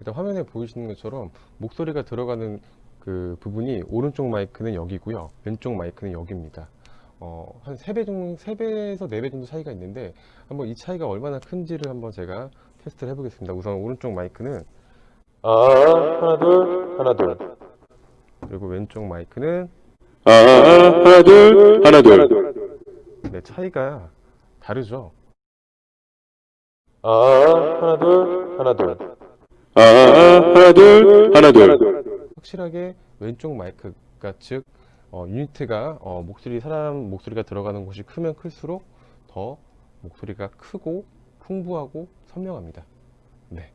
일단 화면에 보이시는 것처럼 목소리가 들어가는 그 부분이 오른쪽 마이크는 여기고요. 왼쪽 마이크는 여기입니다. 어, 한 3배 정도, 3배에서 4배 정도 차이가 있는데 한번 이 차이가 얼마나 큰지를 한번 제가 테스트를 해보겠습니다. 우선 오른쪽 마이크는 아 하나 둘 하나 둘 그리고 왼쪽 마이크는 아, 하나, 둘, 하나, 둘. 네, 차이가 다르죠. 아 하나 둘 하나 둘 아, 하나, 둘, 하나, 둘. 확실하게 왼쪽 마이크가 즉 어, 유니트가 어, 목소리 사람 목소리가 들어가는 곳이 크면 클수록 더 목소리가 크고 풍부하고 선명합니다. 네.